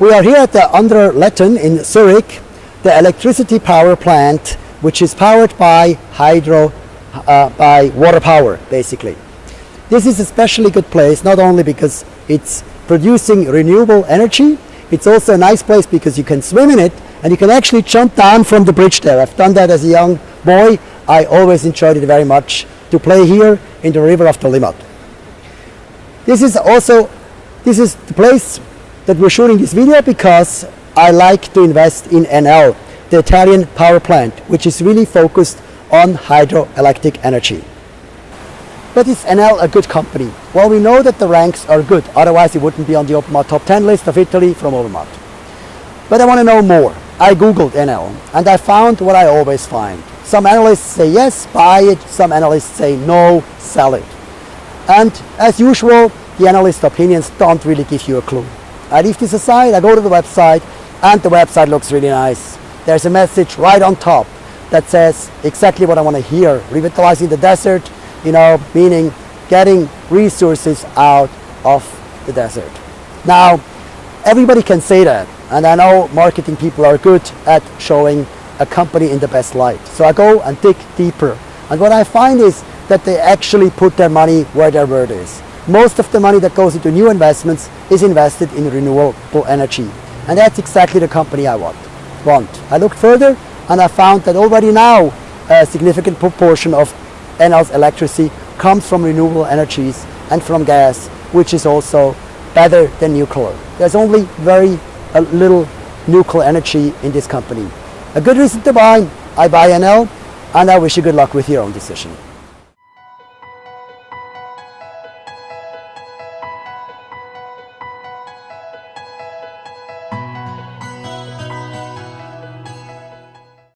We are here at the Underletten in Zurich, the electricity power plant, which is powered by hydro, uh, by water power, basically. This is a especially good place, not only because it's producing renewable energy, it's also a nice place because you can swim in it and you can actually jump down from the bridge there. I've done that as a young boy. I always enjoyed it very much to play here in the river of the Limmat. This is also, this is the place that we're shooting this video because I like to invest in Enel, the Italian power plant, which is really focused on hydroelectric energy. But is Enel a good company? Well, we know that the ranks are good, otherwise it wouldn't be on the top 10 list of Italy from Obermatt. But I want to know more. I googled Enel and I found what I always find. Some analysts say yes, buy it. Some analysts say no, sell it. And as usual, the analyst opinions don't really give you a clue. I leave this aside, I go to the website, and the website looks really nice. There's a message right on top that says exactly what I want to hear. Revitalizing the desert, you know, meaning getting resources out of the desert. Now, everybody can say that, and I know marketing people are good at showing a company in the best light. So I go and dig deeper. And what I find is that they actually put their money where their word is. Most of the money that goes into new investments is invested in renewable energy. And that's exactly the company I want. want. I looked further and I found that already now a significant proportion of Enel's electricity comes from renewable energies and from gas, which is also better than nuclear. There's only very little nuclear energy in this company. A good reason to buy, I buy Enel, and I wish you good luck with your own decision.